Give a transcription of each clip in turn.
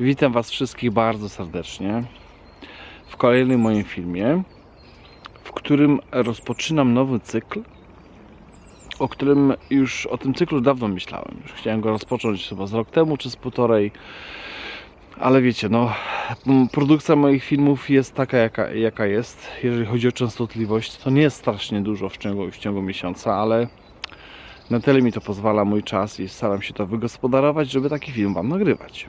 Witam Was wszystkich bardzo serdecznie w kolejnym moim filmie, w którym rozpoczynam nowy cykl, o którym już o tym cyklu dawno myślałem. Już chciałem go rozpocząć chyba z rok temu czy z półtorej, ale wiecie, no, produkcja moich filmów jest taka, jaka, jaka jest. Jeżeli chodzi o częstotliwość, to nie jest strasznie dużo w ciągu, w ciągu miesiąca, ale na tyle mi to pozwala mój czas i staram się to wygospodarować, żeby taki film Wam nagrywać.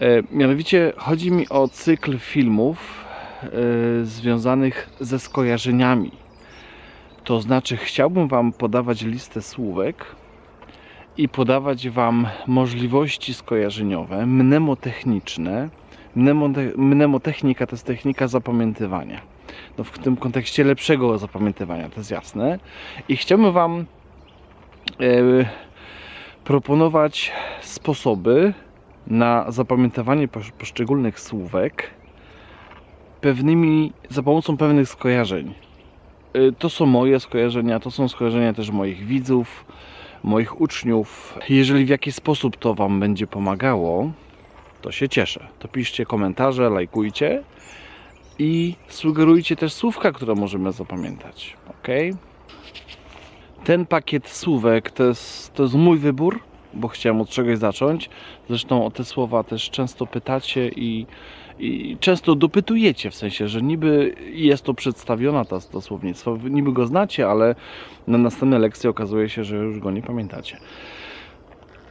E, mianowicie chodzi mi o cykl filmów e, związanych ze skojarzeniami. To znaczy, chciałbym Wam podawać listę słówek i podawać Wam możliwości skojarzeniowe, mnemotechniczne. Mnemote, mnemotechnika to jest technika zapamiętywania. No w tym kontekście lepszego zapamiętywania, to jest jasne. I chciałbym Wam e, proponować sposoby na zapamiętywanie posz- poszczególnych słówek pewnymi, za pomocą pewnych skojarzeń. Y, To są moje skojarzenia, to są skojarzenia też moich widzów, moich uczniów. Jeżeli w jakiś sposób to Wam będzie pomagało, to się cieszę. To piszcie komentarze, lajkujcie i sugerujcie też słówka, które możemy zapamiętać. Ok? Ten pakiet słówek to jest, to jest mój wybór, bo chciałem od czegoś zacząć. Zresztą o te słowa też często pytacie i, i często dopytujecie, w sensie, że niby jest to przedstawiona ta, to słownictwo, niby go znacie, ale na następnej lekcji okazuje się, że już go nie pamiętacie.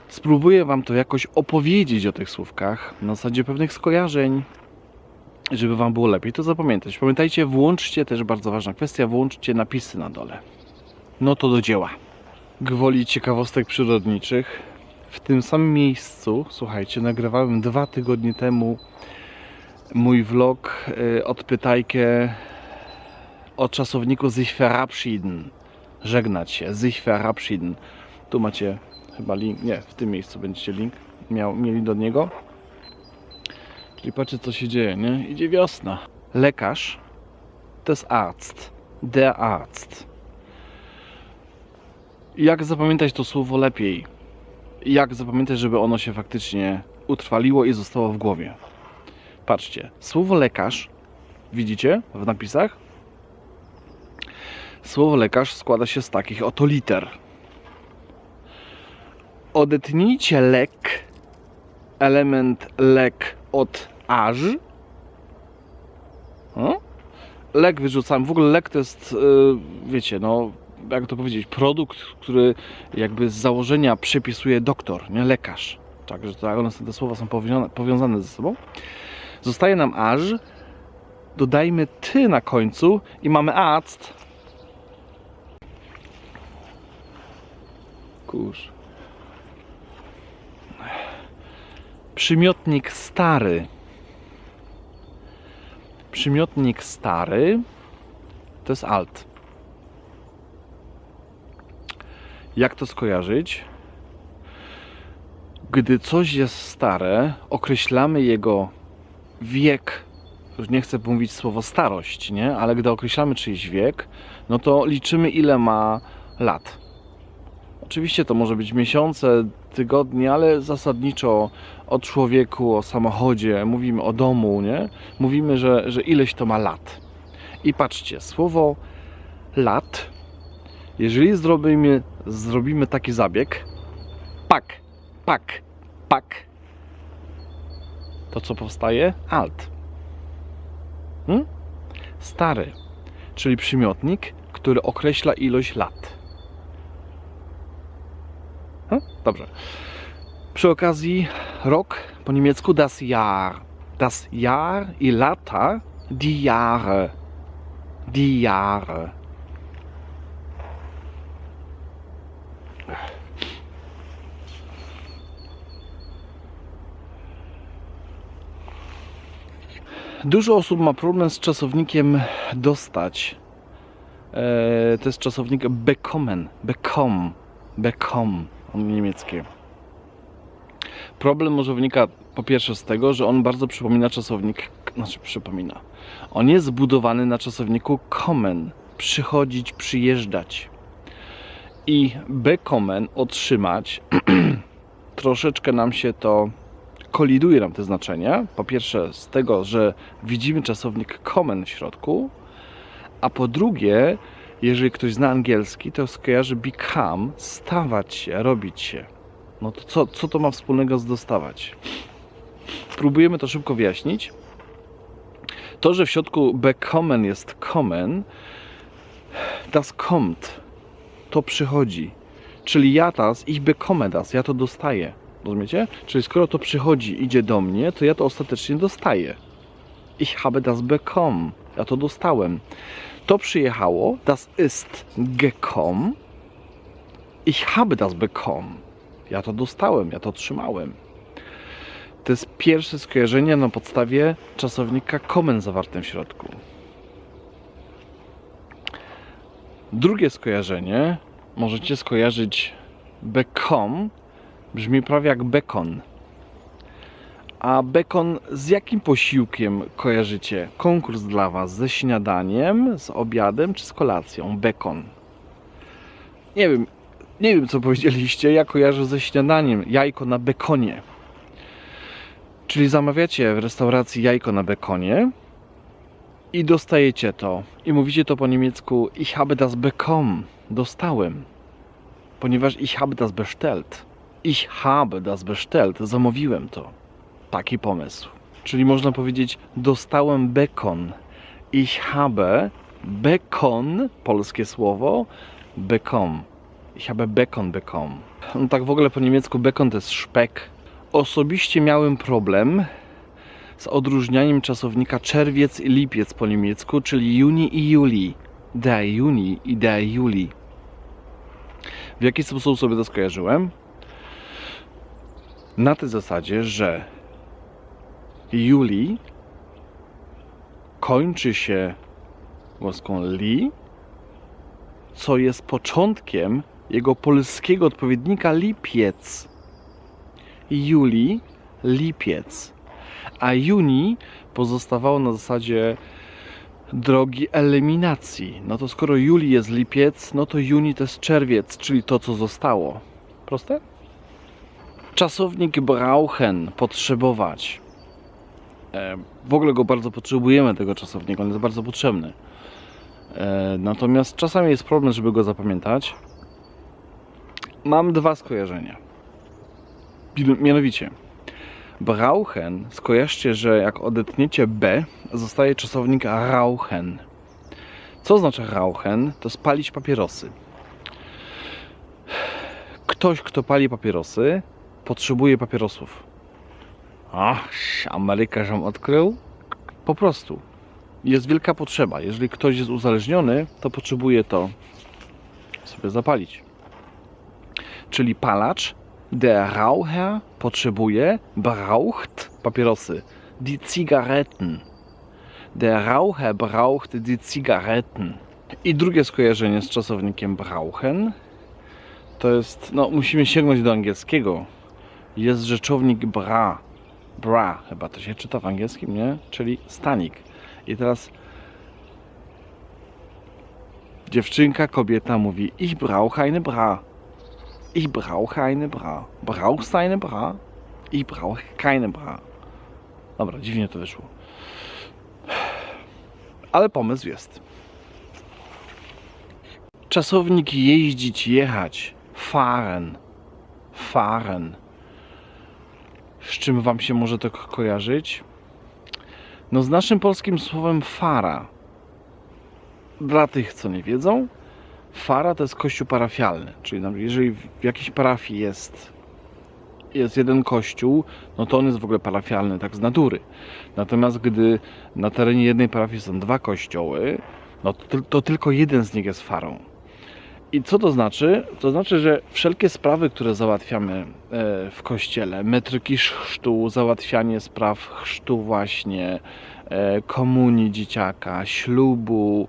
Spróbuję Wam to jakoś opowiedzieć o tych słówkach na zasadzie pewnych skojarzeń, żeby Wam było lepiej to zapamiętać. Pamiętajcie, włączcie też bardzo ważna kwestia, włączcie napisy na dole. No to do dzieła. Gwoli ciekawostek przyrodniczych. W tym samym miejscu, słuchajcie, nagrywałem dwa tygodnie temu mój vlog y, odpytajkę o czasowniku sich verabschieden. Żegnać się, sich verabschieden. Tu macie chyba link, nie, w tym miejscu będziecie link miał, mieli do niego. Czyli patrzcie co się dzieje, nie? Idzie wiosna. Lekarz to jest arzt. Der Arzt jak zapamiętać to słowo lepiej? Jak zapamiętać, żeby ono się faktycznie utrwaliło i zostało w głowie? Patrzcie, słowo lekarz, widzicie w napisach? Słowo lekarz składa się z takich oto liter. Odetnijcie lek, element lek od aż. O? Lek wyrzucam. W ogóle lek to jest, yy, wiecie, no jak to powiedzieć, produkt, który jakby z założenia przepisuje doktor, nie lekarz. Także to, one, te słowa są powiązane, ze sobą. Zostaje nam aż, dodajmy ty na końcu i mamy act. Kurz. Przymiotnik stary. Przymiotnik stary to jest alt. Jak to skojarzyć? Gdy coś jest stare, określamy jego wiek. Nie chcę mówić słowo starość, nie? Ale gdy określamy czyjś wiek, no to liczymy ile ma lat. Oczywiście to może być miesiące, tygodnie, ale zasadniczo o człowieku, o samochodzie, mówimy o domu, nie? Mówimy, że, że ileś to ma lat. I patrzcie, słowo lat, jeżeli zrobimy zrobimy taki zabieg. Pak, pak, pak. To co powstaje? Alt. Hmm? Stary, czyli przymiotnik, który określa ilość lat. Hmm? Dobrze. Przy okazji rok po niemiecku das Jahr. Das Jahr i lata die Jahre. Die Jahre. Dużo osób ma problem z czasownikiem dostać. E, to jest czasownik bekommen, bekom, bekom, on niemieckie. Problem może wynika po pierwsze z tego, że on bardzo przypomina czasownik, znaczy przypomina. On jest zbudowany na czasowniku kommen, przychodzić, przyjeżdżać. I bekommen, otrzymać, troszeczkę nam się to koliduje nam te znaczenia. Po pierwsze z tego, że widzimy czasownik kommen w środku, a po drugie, jeżeli ktoś zna angielski, to skojarzy become, stawać się, robić się. No to co, co to ma wspólnego z dostawać? Próbujemy to szybko wyjaśnić. To, że w środku bekommen jest kommen, das kommt, to przychodzi. Czyli ja das, ich bekomme das, ja to dostaję. Rozumiecie? Czyli skoro to przychodzi, idzie do mnie, to ja to ostatecznie dostaję. Ich habe das bekommen. Ja to dostałem. To przyjechało, das ist gekommen. Ich habe das bekommen. Ja to dostałem, ja to otrzymałem. To jest pierwsze skojarzenie na podstawie czasownika kommen zawartym w środku. Drugie skojarzenie możecie skojarzyć bekom brzmi prawie jak bekon. A bekon z jakim posiłkiem kojarzycie? Konkurs dla Was ze śniadaniem, z obiadem czy z kolacją? Bekon. Nie wiem, nie wiem co powiedzieliście. Ja kojarzę ze śniadaniem jajko na bekonie. Czyli zamawiacie w restauracji jajko na bekonie i dostajecie to. I mówicie to po niemiecku Ich habe das bekommen. Dostałem. Ponieważ ich habe das bestellt. Ich habe das bestellt. Zamówiłem to. Taki pomysł. Czyli można powiedzieć dostałem bekon. Ich habe bekon, polskie słowo, bekommen. Ich habe bekon bekommen. No tak w ogóle po niemiecku bekon to jest szpek. Osobiście miałem problem z odróżnianiem czasownika czerwiec i lipiec po niemiecku, czyli juni i juli. Der Juni i der Juli. W jaki sposób sobie to skojarzyłem? Na tej zasadzie, że Juli kończy się głoską li, co jest początkiem jego polskiego odpowiednika lipiec. Juli, lipiec. A juni pozostawało na zasadzie drogi eliminacji. No to skoro juli jest lipiec, no to juni to jest czerwiec, czyli to, co zostało. Proste? Czasownik brauchen, potrzebować. E, W ogóle go bardzo potrzebujemy, tego czasownika, on jest bardzo potrzebny. E, Natomiast czasami jest problem, żeby go zapamiętać. Mam dwa skojarzenia. Mianowicie, brauchen, skojarzcie, że jak odetniecie B, zostaje czasownik rauchen. Co oznacza rauchen? To spalić papierosy. Ktoś, kto pali papierosy, potrzebuje papierosów. Ach, Ameryka żem odkrył? Po prostu. Jest wielka potrzeba. Jeżeli ktoś jest uzależniony, to potrzebuje to sobie zapalić. Czyli palacz, der Raucher potrzebuje, braucht papierosy. Die Zigaretten. Der Raucher braucht die Zigaretten. I drugie skojarzenie z czasownikiem brauchen to jest, no musimy sięgnąć do angielskiego. Jest rzeczownik bra. Bra, chyba to się czyta w angielskim, nie? Czyli stanik. I teraz dziewczynka, kobieta mówi Ich brauche eine bra. Ich brauche eine bra. Brauchst eine bra? Ich brauche keine bra. Dobra, dziwnie to wyszło. Ale pomysł jest. Czasownik jeździć, jechać. Fahren. Fahren. Z czym Wam się może to ko- kojarzyć? No z naszym polskim słowem fara. Dla tych, co nie wiedzą, fara to jest kościół parafialny. Czyli jeżeli w jakiejś parafii jest, jest jeden kościół, no to on jest w ogóle parafialny tak z natury. Natomiast gdy na terenie jednej parafii są dwa kościoły, no to, to tylko jeden z nich jest farą. I co to znaczy? To znaczy, że wszelkie sprawy, które załatwiamy e, w kościele, metryki chrztu, załatwianie spraw chrztu właśnie, e, komunii dzieciaka, ślubu,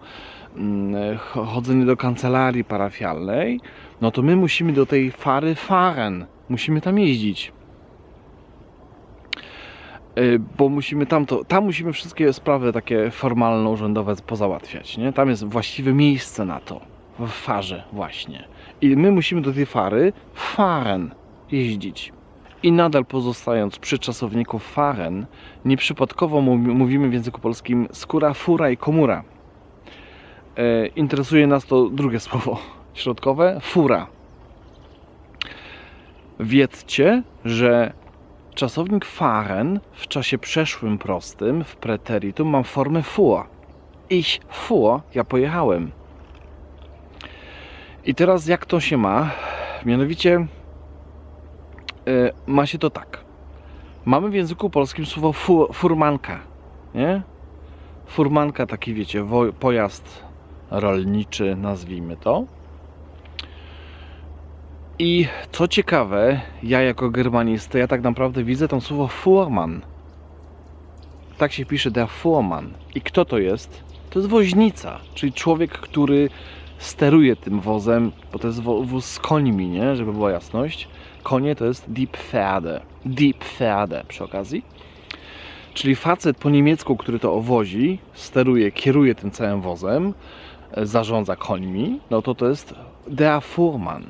mm, ch- chodzenie do kancelarii parafialnej, no to my musimy do tej fary fahren, musimy tam jeździć. E, Bo musimy tam to, tam musimy wszystkie sprawy takie formalno-urzędowe pozałatwiać, nie? Tam jest właściwe miejsce na to w farze właśnie. I my musimy do tej fary fahren jeździć. I nadal pozostając przy czasowniku faren, nieprzypadkowo mówi- mówimy w języku polskim skóra, fura i komura. E, interesuje nas to drugie słowo środkowe fura. Wiedzcie, że czasownik fahren w czasie przeszłym prostym w preteritum mam formę fuhr. Ich fuhr, ja pojechałem. I teraz jak to się ma? Mianowicie e, ma się to tak. Mamy w języku polskim słowo fu, furmanka, nie? Furmanka, taki wiecie, pojazd rolniczy, nazwijmy to. I co ciekawe, ja jako germanista, ja tak naprawdę widzę tam słowo Fuhrmann. Tak się pisze der Fuhrmann. I kto to jest? To jest woźnica, czyli człowiek, który steruje tym wozem, bo to jest wóz z końmi, nie? Żeby była jasność. Konie to jest die Pferde. Die Pferde przy okazji. Czyli facet po niemiecku, który to owozi, steruje, kieruje tym całym wozem, e, zarządza końmi, no to to jest der Fuhrmann.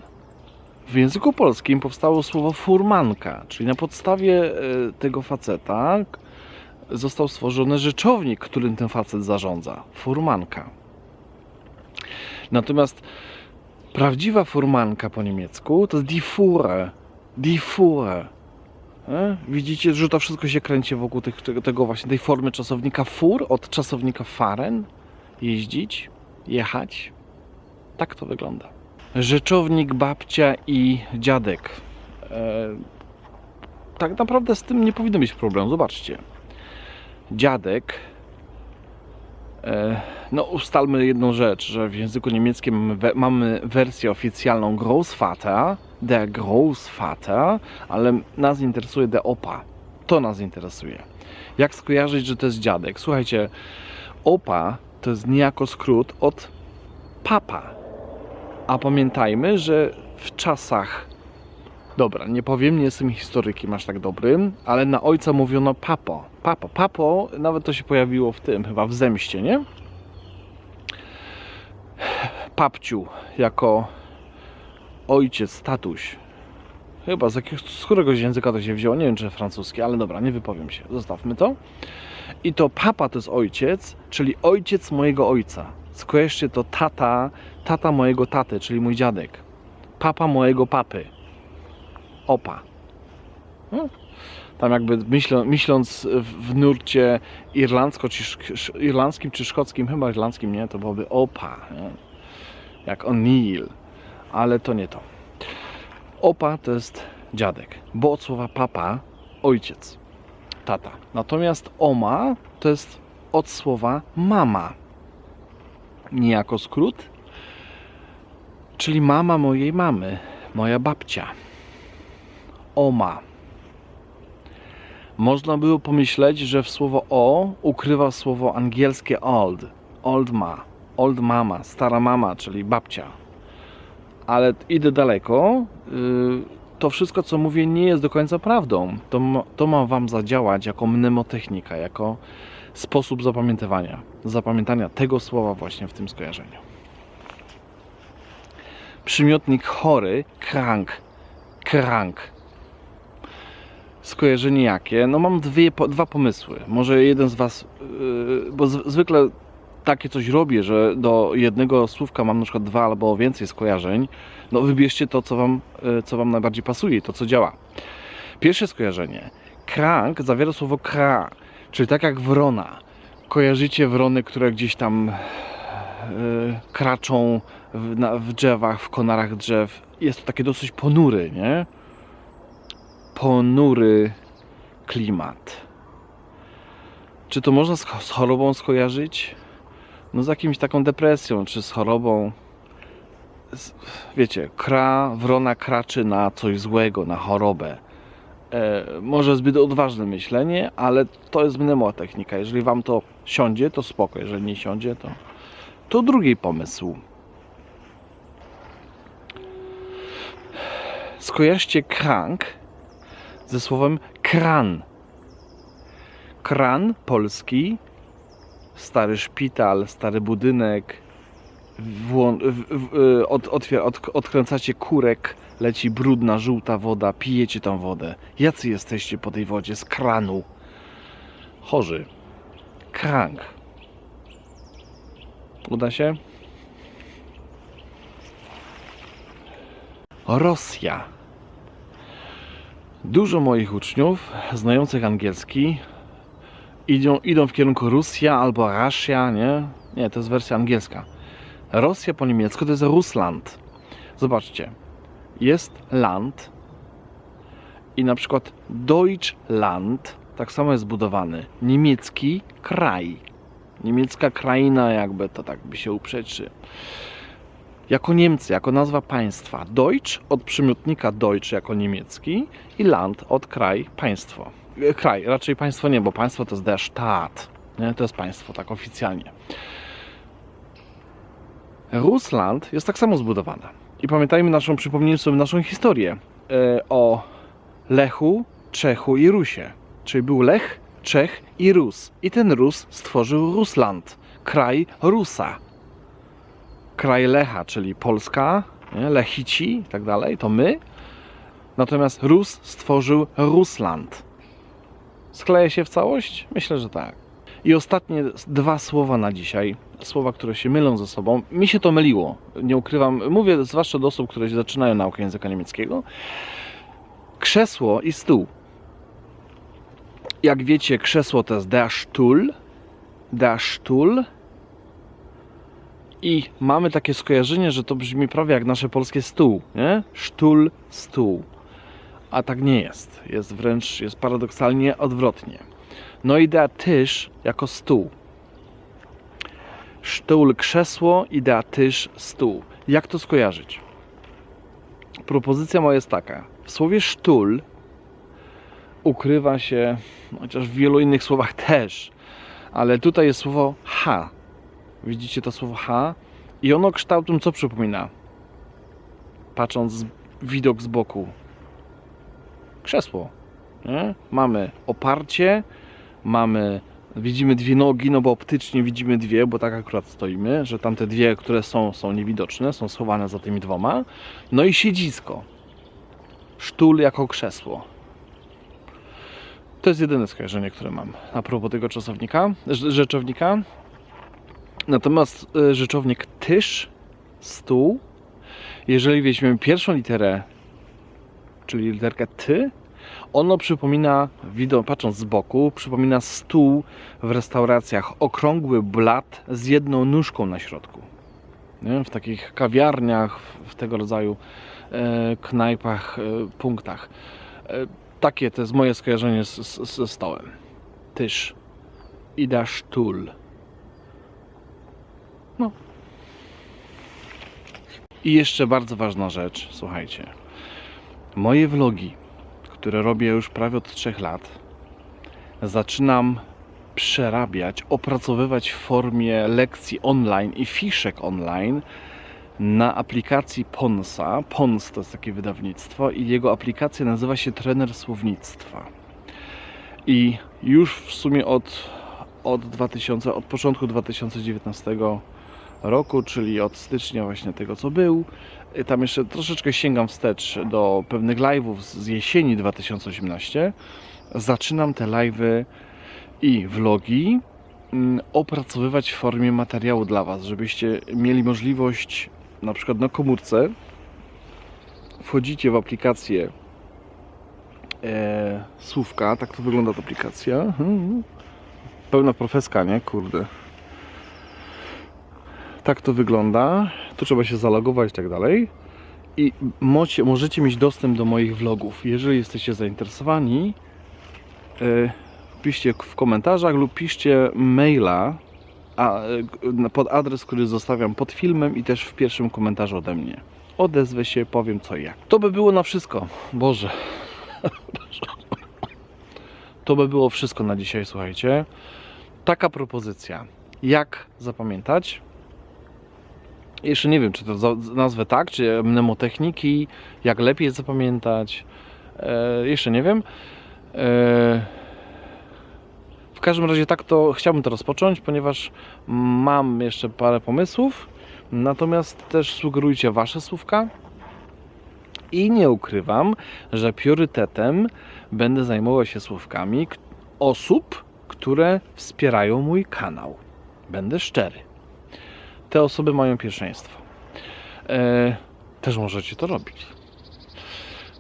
W języku polskim powstało słowo furmanka, czyli na podstawie e, tego faceta został stworzony rzeczownik, którym ten facet zarządza. Furmanka. Natomiast prawdziwa furmanka po niemiecku to jest die Fuhre. Die Fuhre. E? Widzicie, że to wszystko się kręci wokół tych, tego, właśnie tej formy czasownika fur od czasownika fahren. Jeździć, jechać. Tak to wygląda. Rzeczownik, babcia i dziadek. E, tak naprawdę z tym nie powinno być problemu. Zobaczcie. Dziadek. E, no, ustalmy jedną rzecz, że w języku niemieckim we, mamy wersję oficjalną Großvater, der Großvater, ale nas interesuje der Opa. To nas interesuje. Jak skojarzyć, że to jest dziadek? Słuchajcie, Opa to jest niejako skrót od papa. A pamiętajmy, że w czasach. Dobra, nie powiem, nie jestem historykiem aż tak dobrym, ale na ojca mówiono papo. Papo, papo, nawet to się pojawiło w tym, chyba w zemście, nie? Papciu jako ojciec, tatuś. Chyba z, jakiegoś, z któregoś języka to się wzięło, nie wiem czy francuski, ale dobra, nie wypowiem się, zostawmy to. I to papa to jest ojciec, czyli ojciec mojego ojca. Skojarzcie to tata, tata mojego taty, czyli mój dziadek. Papa mojego papy. Opa. No. Tam jakby myślą, myśląc w, nurcie irlandzko, czy, irlandzkim czy szkockim, chyba irlandzkim, nie? To byłoby opa. Nie? Jak O'Neill. Ale to nie to. Opa to jest dziadek, bo od słowa papa ojciec, tata. Natomiast oma to jest od słowa mama. Niejako skrót, czyli mama mojej mamy, moja babcia. Oma. Można było pomyśleć, że w słowo o ukrywa słowo angielskie old, old ma, old mama, stara mama, czyli babcia. Ale idę daleko. Yy, to wszystko, co mówię, nie jest do końca prawdą. To, to ma Wam zadziałać jako mnemotechnika, jako sposób zapamiętywania, zapamiętania tego słowa właśnie w tym skojarzeniu. Przymiotnik chory, krank, krank. Skojarzenie jakie? No mam dwie, po- dwa pomysły. Może jeden z Was, yy, bo z, zwykle takie coś robię, że do jednego słówka mam na przykład dwa albo więcej skojarzeń. No wybierzcie to, co Wam, yy, co wam najbardziej pasuje, to co działa. Pierwsze skojarzenie. Krank zawiera słowo kra, czyli tak jak wrona. Kojarzycie wrony, które gdzieś tam yy, kraczą w, na, w drzewach, w konarach drzew. Jest to takie dosyć ponury, nie? Ponury klimat. Czy to można z, chorobą skojarzyć? No z jakimś taką depresją, czy z chorobą. Z, wiecie, kra, wrona kraczy na coś złego, na chorobę. E, może zbyt odważne myślenie, ale to jest mnemotechnika. Jeżeli wam to siądzie, to spoko. Jeżeli nie siądzie, to, to drugi pomysł. Skojarzcie krank ze słowem kran. Kran polski, stary szpital, stary budynek, y, od, otwier- od, odkręcacie kurek, leci brudna, żółta woda, pijecie tą wodę. Jacy jesteście po tej wodzie z kranu? Chorzy. Krank. Uda się? Rosja. Dużo moich uczniów znających angielski idą, idą w kierunku Rosja albo Russia, nie? Nie, to jest wersja angielska. Rosja po niemiecku to jest Russland. Zobaczcie, jest land i na przykład Deutschland tak samo jest zbudowany. Niemiecki kraj. Niemiecka kraina jakby to tak by się uprzeczy. Jako Niemcy, jako nazwa państwa. Deutsch od przymiotnika Deutsch jako niemiecki i land od kraj, państwo. E, Kraj, raczej państwo nie, bo państwo to jest der Staat. Nie? To jest państwo, tak oficjalnie. Rusland jest tak samo zbudowana. I pamiętajmy naszą, przypomnijmy sobie naszą historię e, o Lechu, Czechu i Rusie. Czyli był Lech, Czech i Rus. I ten Rus stworzył Rusland, kraj Rusa. Kraj Lecha, czyli Polska, nie? Lechici i tak dalej, to my. Natomiast Rus stworzył Rusland. Skleje się w całość? Myślę, że tak. I ostatnie dwa słowa na dzisiaj. Słowa, które się mylą ze sobą. Mi się to myliło. Nie ukrywam. Mówię zwłaszcza do osób, które zaczynają naukę języka niemieckiego. Krzesło i stół. Jak wiecie, krzesło to jest der Stuhl. Der Stuhl. I mamy takie skojarzenie, że to brzmi prawie jak nasze polskie stół, nie? Sztul, stół. A tak nie jest. Jest wręcz, jest paradoksalnie odwrotnie. No idea tyż jako stół. Sztul krzesło, idea tyż stół. Jak to skojarzyć? Propozycja moja jest taka. W słowie sztul ukrywa się, chociaż w wielu innych słowach też, ale tutaj jest słowo ha. Widzicie to słowo ha? I ono kształtem co przypomina? Patrząc z, widok z boku. Krzesło. Nie? Mamy oparcie, mamy, widzimy dwie nogi, no bo optycznie widzimy dwie, bo tak akurat stoimy, że tamte dwie, które są, są niewidoczne, są schowane za tymi dwoma. No i siedzisko. Sztul jako krzesło. To jest jedyne skojarzenie, które mam a propos tego czasownika, rz- rzeczownika. Natomiast y, rzeczownik tyż, stół, jeżeli weźmiemy pierwszą literę, czyli literkę ty, ono przypomina, patrząc z boku, przypomina stół w restauracjach, okrągły blat z jedną nóżką na środku. W takich kawiarniach, w- tego rodzaju e, knajpach, e, punktach. E, takie to jest moje skojarzenie z, ze stołem. Tyż. Ida Stuhl. No. I jeszcze bardzo ważna rzecz, słuchajcie. Moje vlogi, które robię już prawie od 3 lat, zaczynam przerabiać, opracowywać w formie lekcji online i fiszek online na aplikacji Ponsa. Pons to jest takie wydawnictwo i jego aplikacja nazywa się Trener Słownictwa. I już w sumie od, od 2000, od początku 2019 roku, czyli od stycznia właśnie tego co był. Y, Tam jeszcze troszeczkę sięgam wstecz do pewnych live'ów z jesieni 2018. Zaczynam te live'y i vlogi mm, opracowywać w formie materiału dla Was, żebyście mieli możliwość na przykład na komórce wchodzicie w aplikację e, Słówka, tak to wygląda ta aplikacja. Mhm. Pełna profeska, nie? Kurde. Tak to wygląda. Tu trzeba się zalogować i tak dalej. I możecie mieć dostęp do moich vlogów. Jeżeli jesteście zainteresowani, e, piszcie w komentarzach lub piszcie maila a, e, pod adres, który zostawiam pod filmem i też w pierwszym komentarzu ode mnie. Odezwę się, powiem co i jak. To by było na wszystko. Boże. To by było wszystko na dzisiaj, słuchajcie. Taka propozycja. Jak zapamiętać? Jeszcze nie wiem, czy to nazwę tak, czy mnemotechniki, jak lepiej zapamiętać. E, jeszcze nie wiem. E, w każdym razie tak to chciałbym to rozpocząć, ponieważ mam jeszcze parę pomysłów. Natomiast też sugerujcie Wasze słówka i nie ukrywam, że priorytetem będę zajmował się słówkami osób, które wspierają mój kanał. Będę szczery. Te osoby mają pierwszeństwo. E, też możecie to robić.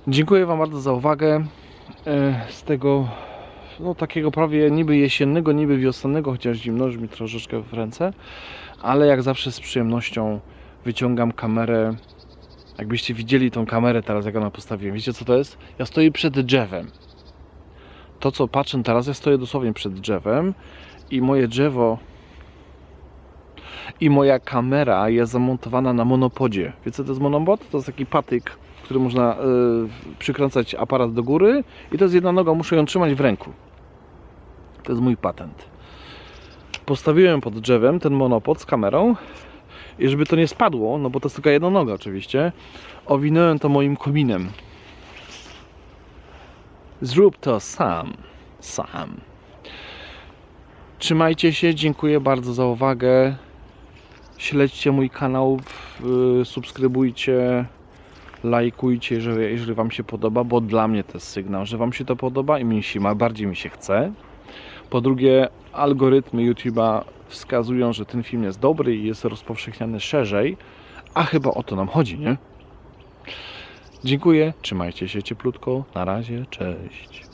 Dziękuję Wam bardzo za uwagę. E, z tego no, takiego prawie niby jesiennego, niby wiosennego, chociaż zimno już mi troszeczkę w ręce, ale jak zawsze z przyjemnością wyciągam kamerę. Jakbyście widzieli tą kamerę teraz, jak ona postawiłem. Wiecie co to jest? Ja stoję przed drzewem. To co patrzę teraz, ja stoję dosłownie przed drzewem i moje drzewo i moja kamera jest zamontowana na monopodzie. Wiecie co to jest monopod? To jest taki patyk, który można y, przykręcać aparat do góry i to jest jedna noga, muszę ją trzymać w ręku. To jest mój patent. Postawiłem pod drzewem ten monopod z kamerą i żeby to nie spadło, no bo to jest tylko jedna noga oczywiście, owinąłem to moim kominem. Zrób to sam. Sam. Trzymajcie się, dziękuję bardzo za uwagę. Śledźcie mój kanał, w- subskrybujcie, lajkujcie, jeżeli, jeżeli Wam się podoba, bo dla mnie to jest sygnał, że Wam się to podoba i mi się, ma- bardziej mi się chce. Po drugie, algorytmy YouTube'a wskazują, że ten film jest dobry i jest rozpowszechniany szerzej, a chyba o to nam chodzi, nie? Dziękuję, trzymajcie się cieplutko, na razie, cześć.